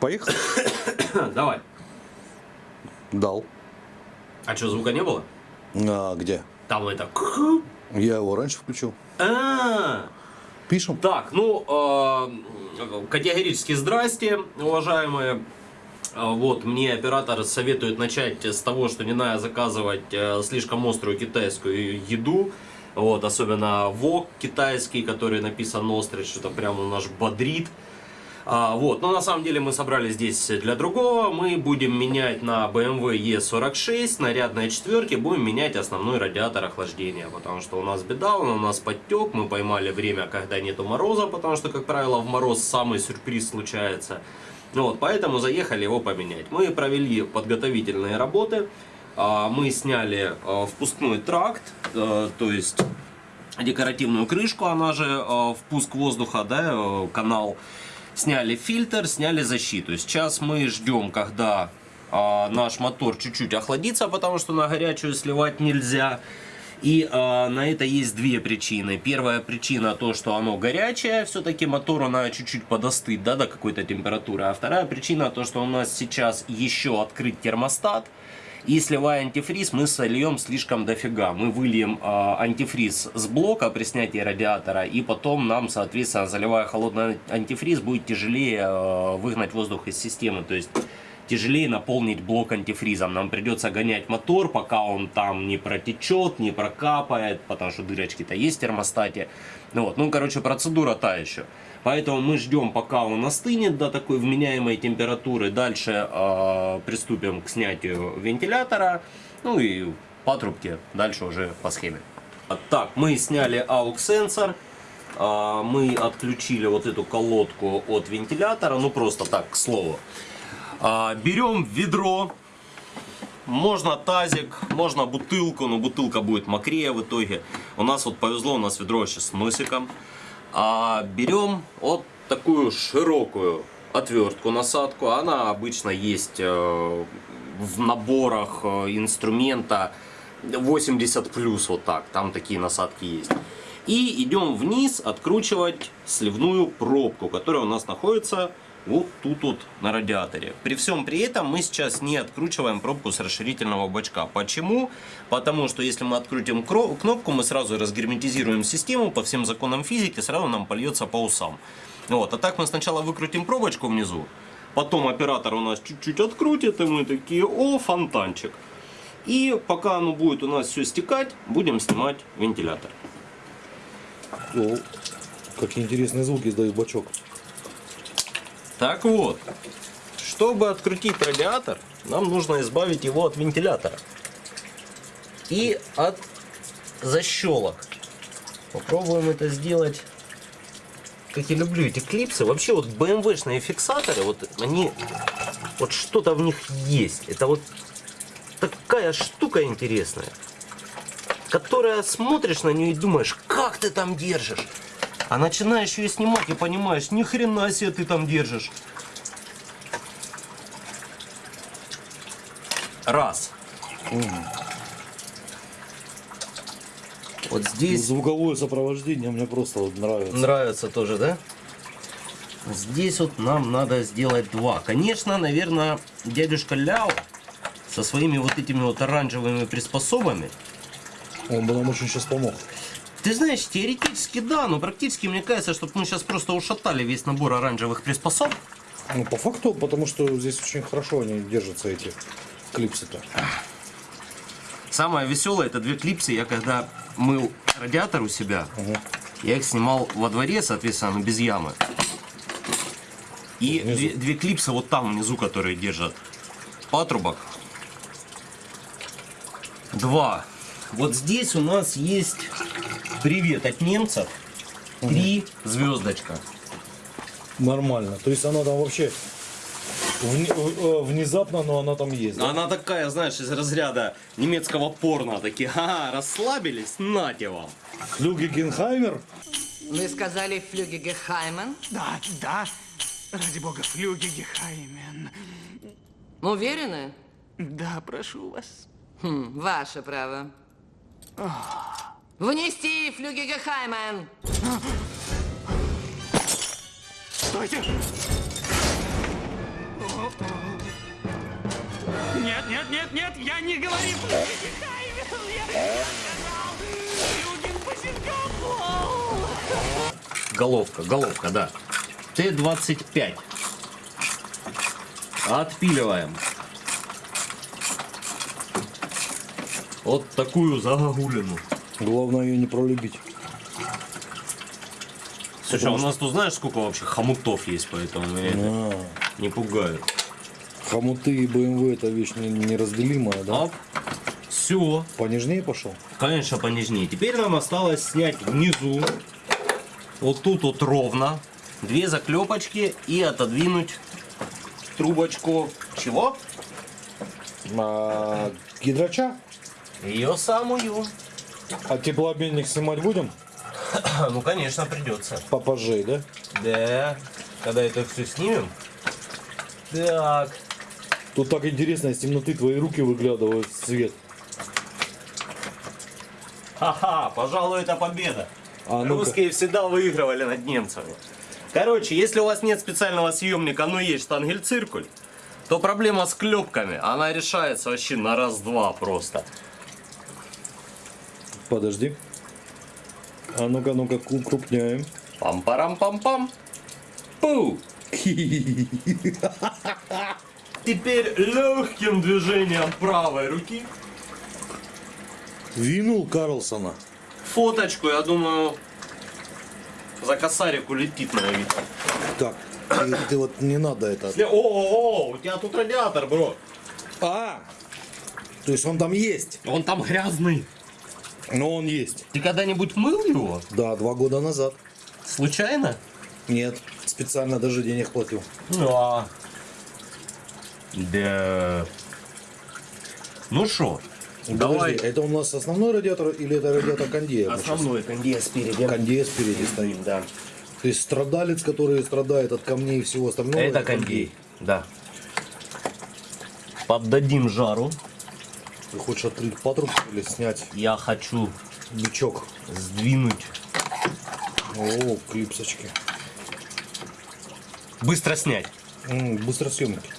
Поехали? Давай. Дал. А что, звука не было? А где? Там это... Я его раньше включил. А, Пишем. Так, ну, э, категорически здрасте, уважаемые. Э, Вот, мне оператор советует начать с того, что не надо заказывать э, слишком острую китайскую еду. Вот, особенно вок китайский, который написан острый, что-то прямо наш бодрит. А, вот, но на самом деле мы собрались здесь для другого. Мы будем менять на BMW E46, нарядной четверке, будем менять основной радиатор охлаждения. Потому что у нас беда, он у нас подтек, мы поймали время, когда нету мороза, потому что, как правило, в мороз самый сюрприз случается. Вот, поэтому заехали его поменять. Мы провели подготовительные работы. А, Мы сняли а, впускной тракт, э, то есть декоративную крышку, она же э, впуск воздуха, да, э, канал. Сняли фильтр, сняли защиту. Сейчас мы ждем, когда э, наш мотор чуть-чуть охладится, потому что на горячую сливать нельзя. И э, на это есть две причины. Первая причина то, что оно горячее, все-таки мотору надо чуть-чуть подостыть да, до какой-то температуры. А вторая причина то, что у нас сейчас еще открыт термостат. И сливая антифриз, мы сольем слишком дофига. Мы выльем э, антифриз с блока при снятии радиатора, и потом нам, соответственно, заливая холодный антифриз, будет тяжелее э, выгнать воздух из системы. То есть тяжелее наполнить блок антифризом. Нам придется гонять мотор, пока он там не протечет, не прокапает, потому что дырочки-то есть в термостате. Ну, вот. ну, короче, процедура та еще. Поэтому мы ждем, пока он остынет до такой вменяемой температуры. Дальше э, приступим к снятию вентилятора. Ну и патрубки дальше уже по схеме. Так, мы сняли AUX-сенсор. Э, мы отключили вот эту колодку от вентилятора. Ну просто так, к слову. Э, берем ведро. Можно тазик, можно бутылку, но бутылка будет мокрее в итоге. У нас вот повезло, у нас ведро сейчас с носиком. А берем вот такую широкую отвертку, насадку. Она обычно есть э, в наборах э, инструмента 80 плюс вот так. Там такие насадки есть. И идем вниз откручивать сливную пробку, которая у нас находится вот тут вот на радиаторе. При всем при этом мы сейчас не откручиваем пробку с расширительного бачка. Почему? Потому что если мы открутим кнопку, мы сразу разгерметизируем систему по всем законам физики, сразу нам польется по усам. Вот. А так мы сначала выкрутим пробочку внизу, потом оператор у нас чуть-чуть открутит, и мы такие, о, фонтанчик. И пока оно будет у нас все стекать, будем снимать вентилятор. О, какие интересные звуки издает бачок. Так вот, чтобы открутить радиатор, нам нужно избавить его от вентилятора и от защелок. Попробуем это сделать. Как я люблю эти клипсы. Вообще вот BMW-шные фиксаторы, вот они, вот что-то в них есть. Это вот такая штука интересная, которая смотришь на нее и думаешь, как ты там держишь. А начинаешь ее снимать и понимаешь, ни хрена себе ты там держишь. Раз. Вот здесь Звуковое сопровождение мне просто вот нравится. нравится тоже, да? Здесь вот нам надо сделать два. Конечно, наверное, дядюшка Ляо со своими вот этими вот оранжевыми приспособами. Он бы нам очень сейчас помог. Ты знаешь, теоретически да, но практически мне кажется, что мы сейчас просто ушатали весь набор оранжевых приспособ. Ну, по факту, потому что здесь очень хорошо они держатся, эти клипсы-то. Самое веселое, это две клипсы. Я когда мыл радиатор у себя, Ага. я их снимал во дворе, соответственно, без ямы. И Внизу. две, две клипсы вот там внизу, которые держат патрубок. Два. Вот здесь у нас есть привет от немцев. Три звездочка. Нормально. То есть она там вообще вне- э, внезапно, но она там есть. да? Она такая, знаешь, из разряда немецкого порно. Такие, ага, расслабились, нате вам. Люги Генхаймер? Вы сказали Флюге Гехаймен? Да, да. Ради бога, флюги Гехаймен. Уверены? Да, прошу вас. Хм, ваше право. Внести Флюге Гехаймен! Стойте! Нет, нет, нет, нет, я не говорю Флюги Гехаймен! Я сказал Флюген Басингапол! Головка, головка, да. Т-25. Отпиливаем. Вот такую загогулину. Главное ее не пролюбить. Слушай, а у нас тут знаешь, сколько вообще хомутов есть, поэтому меня это А, не пугает. хомуты и БМВ это вещь не- неразделимая, да? Оп. Все. Понежнее пошел? Конечно, понежнее. Теперь нам осталось снять внизу, вот тут вот ровно, две заклепочки и отодвинуть трубочку. Чего? А, гидрача? Ее самую. А теплообменник снимать будем? Ну, конечно, придется. Попозже, да? Да. Когда это все снимем. Так. Тут так интересно, из темноты твои руки выглядывают в свет. Ха-ха, пожалуй, это победа. А ну-ка. Русские всегда выигрывали над немцами. Короче, если у вас нет специального съемника, но есть штангель-циркуль, то проблема с клепками, она решается вообще на раз-два просто. Подожди. А ну-ка, ну-ка, ку- крупняем. Пам-парам-пам-пам. Пу! Теперь легким движением правой руки Винул Карлсона. фоточку, я думаю, за косарик улетит на вид. Так, ты, ты вот не надо это. О, у тебя тут радиатор, бро. А! То есть он там есть. Он там грязный. Но он есть. Ты когда-нибудь мыл его? Да, два года назад. Случайно? Нет, специально даже денег платил. Да. Да. Ну что, давай. Подожди, это у нас основной радиатор или это радиатор кондея? Основной кондей спереди. Кондея спереди стоит. Да. То есть страдалец, который страдает от камней и всего остального. Это кондей. Да. Поддадим жару. Ты хочешь открыть патрубку или снять Я хочу бычок? сдвинуть. О, клипсочки. Быстро снять. М, быстросъемки.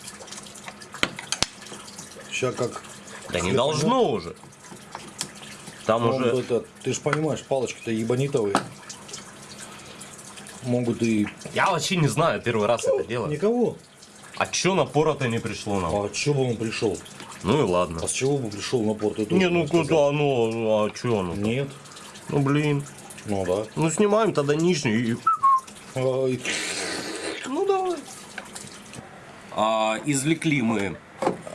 Сейчас как... Да не должно уже. Там Ну, уже... это, ты же понимаешь, палочки-то ебанитовые. Могут и... Я вообще не знаю, первый раз это делаю. Никого. А чё напора-то не пришло нам? А чё бы он пришел? Ну и ладно. А с чего бы пришел на порт? Ты Не, ну сказал. куда оно? А чё оно? Нет. Ну блин. Ну да. Ну снимаем тогда нижний и Ай, Ну давай. А, извлекли мы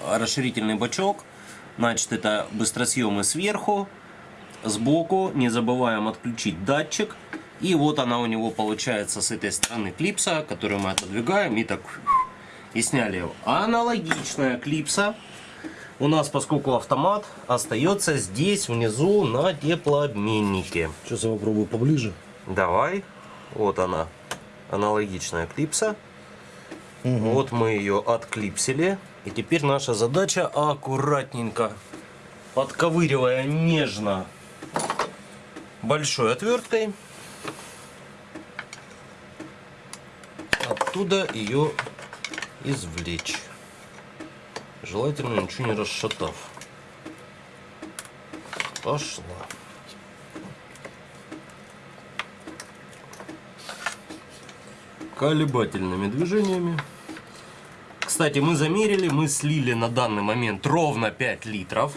расширительный бачок. Значит, это быстросъемы сверху, сбоку. Не забываем отключить датчик. И вот она у него получается с этой стороны клипса, которую мы отодвигаем и так и сняли его. Аналогичная клипса у нас, поскольку автомат, остается здесь внизу на теплообменнике. Сейчас я попробую поближе. Давай. Вот она. Аналогичная клипса. Вот мы ее отклипсили. И теперь наша задача аккуратненько, подковыривая нежно большой отверткой, оттуда ее извлечь. Желательно ничего не расшатав. Пошла. колебательными движениями. Кстати, мы замерили, мы слили на данный момент ровно 5 литров.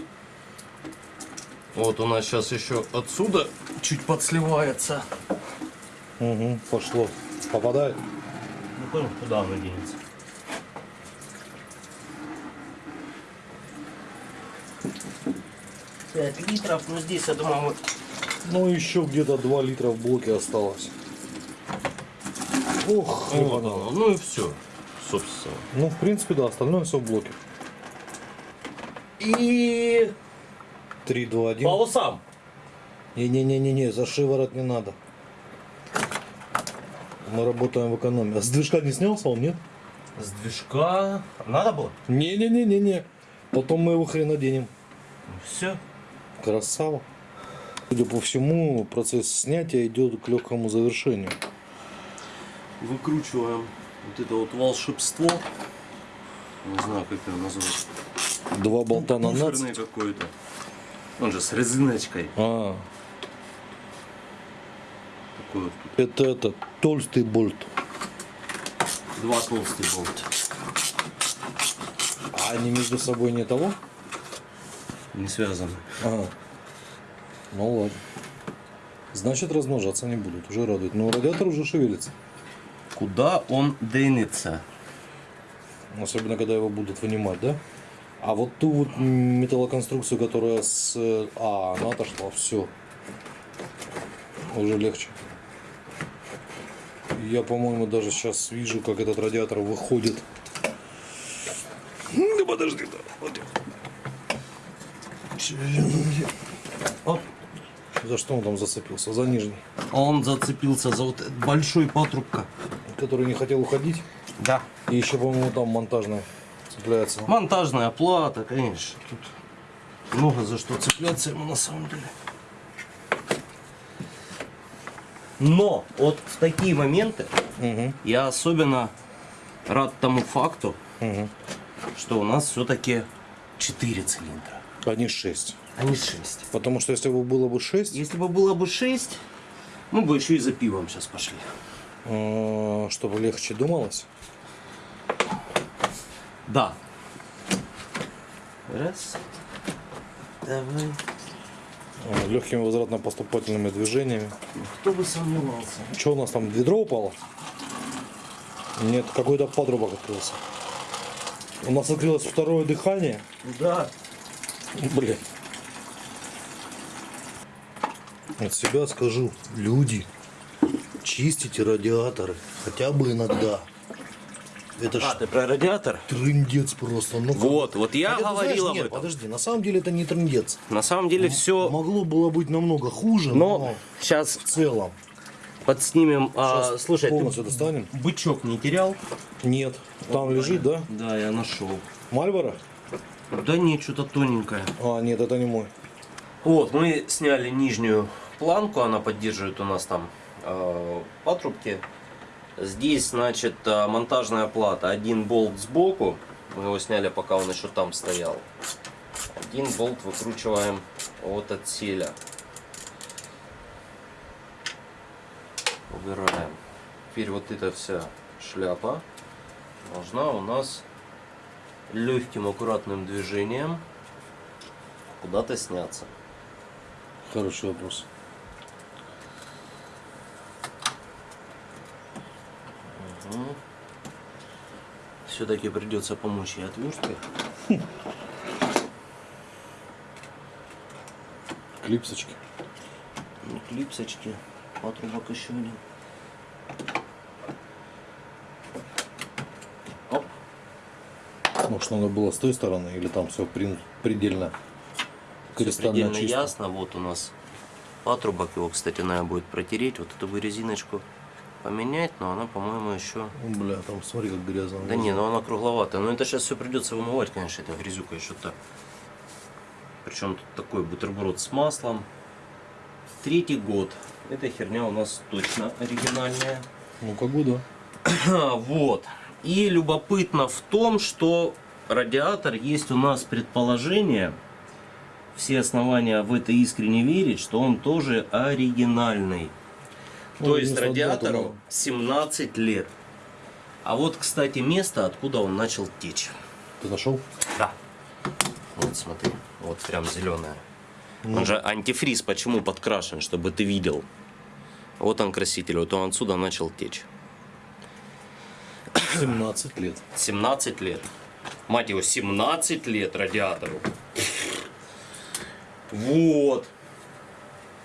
Вот у нас сейчас еще отсюда чуть подсливается. Угу, пошло. Попадает? Ну куда оно денется? Пять литров, ну здесь, я думаю, мы Ну, еще где-то 2 литра в блоке осталось. Ух, Вот ебануло. оно. Ну и все, собственно. Ну, в принципе, да, остальное все в блоке. И 3, 2, 1. по усам. Не-не-не-не, за шиворот не надо. Мы работаем в экономии. А с движка не снялся он, нет? С движка надо было? Не-не-не-не-не. Потом мы его хрен оденем. Все. Красава. Судя по всему, процесс снятия идет к легкому завершению. Выкручиваем вот это вот волшебство. Не знаю, как его назвать. Два болта на нац. Буферный какой-то. Он же с резиночкой. А, Такой вот. это это толстый болт. Два толстый болт. А они между собой не того? Не связаны. Ага. Ну ладно. Значит, размножаться не будут. Уже радует. Но радиатор уже шевелится. Куда он денется? Особенно, когда его будут вынимать, да? А вот ту вот металлоконструкцию, которая с... э, А, она отошла, все. Уже легче. Я, по-моему, даже сейчас вижу, как этот радиатор выходит. Да подожди, да. вот. Оп. За что он там зацепился? За нижний. Он зацепился за вот большой патрубка. Который не хотел уходить. Да. И еще, по-моему, там монтажная цепляется. Монтажная плата, конечно. Тут много за что цепляться ему на самом деле. Но вот в такие моменты Угу. я особенно рад тому факту, Угу. что у нас все-таки 4 цилиндра, Они 6. а не 6. Потому что если бы было бы 6, Если бы было бы 6, мы бы еще и за пивом сейчас пошли. э, чтобы легче думалось. Да. Раз. Давай. Легкими возвратно-поступательными движениями. Кто бы сомневался. Что у нас там, ведро упало? Нет, какой-то патрубок открылся. У нас открылось второе дыхание. Да. Блин. От себя скажу, люди, чистите радиаторы, хотя бы иногда. Это А, ты про радиатор? трындец просто. Ну, Вот, вот я Хотя, ты говорил знаешь, об нет, этом. подожди, на самом деле это не трындец. На самом деле все. Могло было быть намного хуже, но, Но сейчас в целом. подснимем. А, слушай, полностью ты достанем. бычок не терял? Нет, там лежит, да? Да, я нашел. Мальборо? Да нет, что-то тоненькое. А, нет, это не мой. Вот, мы сняли нижнюю планку, она поддерживает у нас там э, патрубки. Здесь, значит, э, монтажная плата. Один болт сбоку. Мы его сняли, пока он еще там стоял. Один болт выкручиваем от отселя. Убираем. Теперь вот эта вся шляпа должна у нас легким аккуратным движением куда-то сняться. Хороший вопрос. Все-таки придется помочь ей отверткой. Клипсочки. Ну, Клипсочки, патрубок еще один. Может, надо было с той стороны, или там все предельно кристально предельно чисто? ясно. Вот у нас патрубок. Его, кстати, надо будет протереть. Вот эту бы резиночку поменять, но она, по-моему, еще... Бля, там смотри, как грязно. Да не, ну она кругловатая. Но это сейчас все придется вымывать, конечно, это грязюка еще то. Причем тут такой бутерброд с маслом. Третий год. Эта херня у нас точно оригинальная. Ну, как бы да. А, Вот. И любопытно в том, что радиатор есть у нас предположение, все основания в это искренне верить, что он тоже оригинальный. Ну, То есть дату радиатору надо. 17 лет. А вот, кстати, место, откуда он начал течь. Ты нашел? Да. Вот смотри, вот прям зеленая. Он же антифриз почему подкрашен, чтобы ты видел. Вот он краситель, вот он отсюда начал течь. 17 лет. 17 лет. Мать его, 17 лет радиатору. Вот.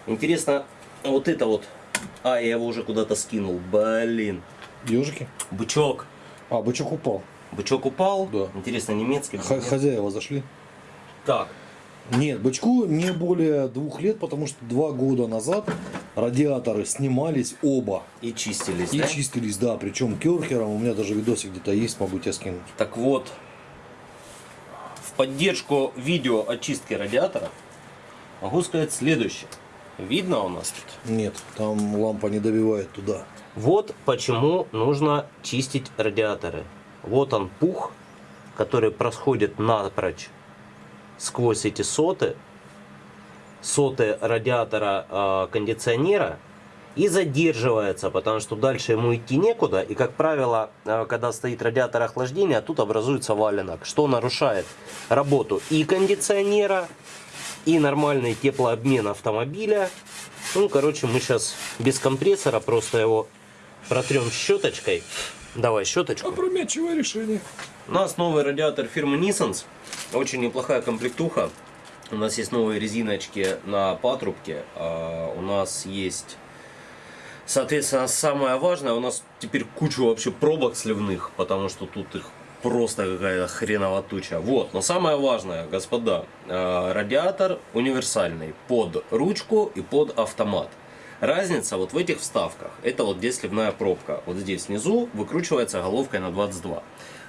Интересно, вот это вот. А, я его уже куда-то скинул. Блин. Ежики? Бычок. А, бычок упал. Бычок упал. Да. Интересно, немецкий. Х- хозяева зашли. Так. Нет, бычку не более двух лет, потому что два года назад радиаторы снимались оба. И чистились, И да? чистились, да, причем керхером. У меня даже видосик где-то есть, могу тебе скинуть. Так вот, в поддержку видео очистки радиатора могу сказать следующее. Видно у нас тут? Нет, там лампа не добивает туда. Вот почему нужно чистить радиаторы. Вот он пух, который проходит напрочь сквозь эти соты, соты радиатора э, кондиционера и задерживается, потому что дальше ему идти некуда. И, как правило, э, когда стоит радиатор охлаждения, тут образуется валенок, что нарушает работу и кондиционера, и нормальный теплообмен автомобиля. Ну, короче, мы сейчас без компрессора просто его протрем щеточкой. Давай щеточку. Опрометчивое решение. У нас новый радиатор фирмы Nissans. Очень неплохая комплектуха. У нас есть новые резиночки на патрубке. а У нас есть, соответственно, самое важное, у нас теперь куча вообще пробок сливных, потому что тут их просто какая-то хреново туча. Вот, но самое важное, господа, а, радиатор универсальный под ручку и под автомат. Разница вот в этих вставках. Это вот здесь сливная пробка. Вот здесь внизу выкручивается головкой на 22.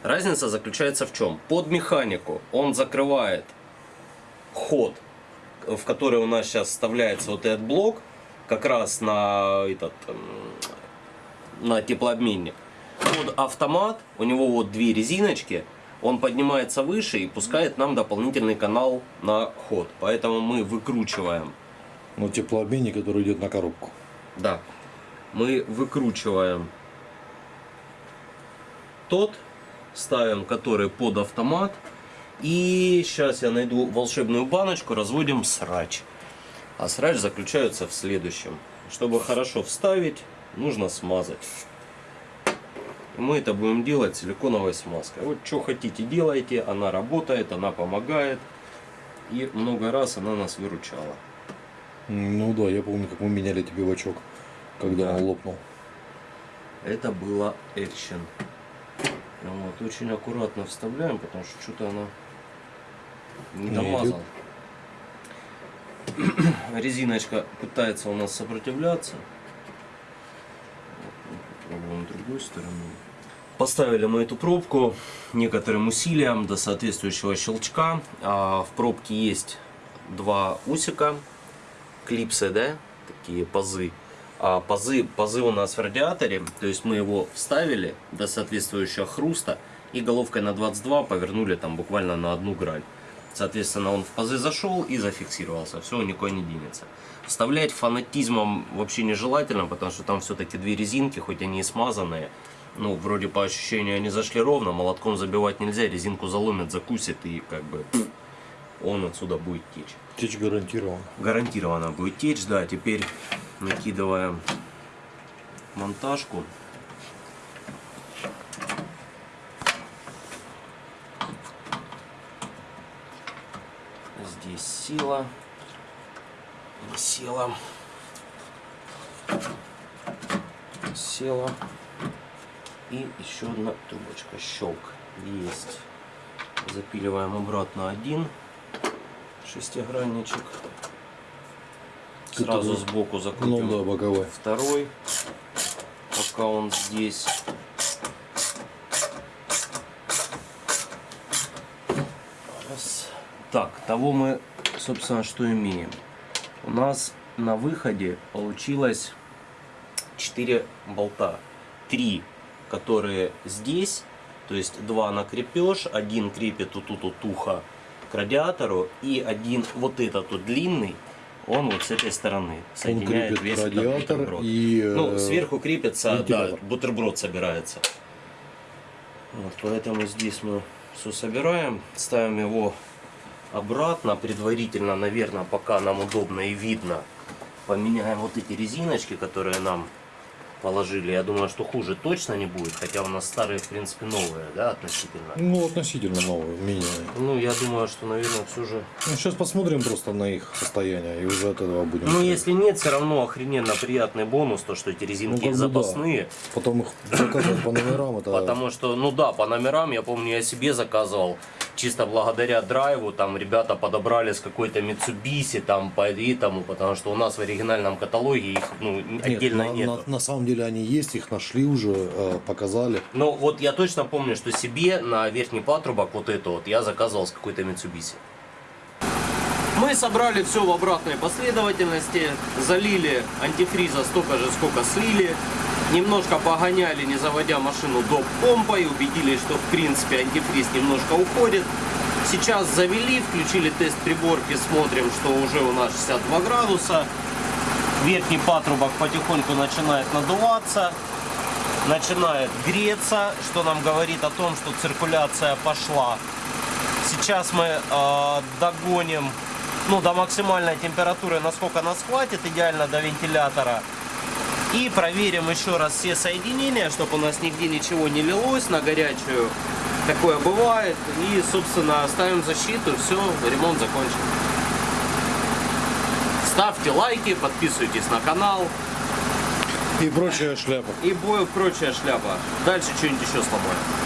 Разница заключается в чем? Под механику он закрывает ход, в который у нас сейчас вставляется вот этот блок, как раз на этот эм, на теплообменник. Под автомат у него вот две резиночки, он поднимается выше и пускает нам дополнительный канал на ход. Поэтому мы выкручиваем Ну, теплообменник, который идет на коробку. да. Мы выкручиваем тот, ставим который под автомат. И сейчас я найду волшебную баночку, разводим срач. А срач заключается в следующем. Чтобы хорошо вставить, нужно смазать. И мы это будем делать силиконовой смазкой. Вот что хотите делайте, она работает, она помогает. И много раз она нас выручала. Ну да, я помню, как мы меняли тебе бачок, когда Да. он лопнул. Это было экшен. Вот очень аккуратно вставляем, потому что что-то она не домазала. Резиночка пытается у нас сопротивляться. Попробуем другой стороной. Поставили мы эту пробку некоторым усилием до соответствующего щелчка. А в пробке есть два усика, клипсы, да, такие пазы. А пазы, пазы у нас в радиаторе, то есть мы его вставили до соответствующего хруста и головкой на 22 повернули там буквально на одну грань. Соответственно, он в пазы зашел и зафиксировался, все, никуда не денется. Вставлять фанатизмом вообще нежелательно, потому что там все-таки две резинки, хоть они и смазанные, ну, вроде по ощущению они зашли ровно, молотком забивать нельзя, резинку заломят, закусит и как бы он отсюда будет течь. Течь гарантирован. Гарантированно будет течь, да. Теперь накидываем монтажку. Здесь сила. Не села. Села. И еще одна трубочка. Щелк. Есть. Запиливаем обратно один шестигранничек. Сразу Это- сбоку закрутим Ну да, боковой. второй, пока он здесь. Раз. Так, того мы, собственно, что имеем. У нас на выходе получилось 4 болта. Три, которые здесь, то есть два на крепеж, один крепит вот тут вот ухо к радиатору, и один вот этот вот длинный, он вот с этой стороны Он соединяет крепит весь радиатор бутерброд. и... Ну, э, сверху крепится, да, бутерброд собирается. Вот, поэтому здесь мы все собираем, ставим его обратно, предварительно, наверное, пока нам удобно и видно, поменяем вот эти резиночки, которые нам положили. Я думаю, что хуже точно не будет, хотя у нас старые, в принципе, новые, да, относительно. Ну, относительно новый, минимум. Ну, я думаю, что, наверное, все же... Ну, сейчас посмотрим просто на их состояние и уже от этого будем. Ну, смотреть. если нет, все равно охрененно приятный бонус, то, что эти Ну, резинки бы да. запасные. Потом их заказывать по номерам, это... Потому что, ну да, по номерам, я помню, я себе заказывал, чисто благодаря драйву, там ребята подобрали с какой-то Mitsubishi, там по этому, потому что у нас в оригинальном каталоге их ну, Нет, отдельно на, нет. на- на самом деле они есть, их нашли уже, э, показали. Но вот я точно помню, что себе на верхний патрубок вот это вот я заказывал с какой-то Mitsubishi. Мы собрали все в обратной последовательности, залили антифриза столько же, сколько слили. Немножко погоняли, не заводя машину до помпой, убедились, что в принципе антифриз немножко уходит. Сейчас завели, включили тест приборки, смотрим, что уже у нас 62 градуса. Верхний патрубок потихоньку начинает надуваться, начинает греться, что нам говорит о том, что циркуляция пошла. Сейчас мы э, догоним ну, до максимальной температуры, насколько нас хватит, идеально до вентилятора. И проверим еще раз все соединения, чтобы у нас нигде ничего не лилось на горячую. Такое бывает. И, собственно, ставим защиту. Все, ремонт закончен. Ставьте лайки, подписывайтесь на канал. И прочая шляпа. И бою прочая шляпа. Дальше что-нибудь еще сломаем.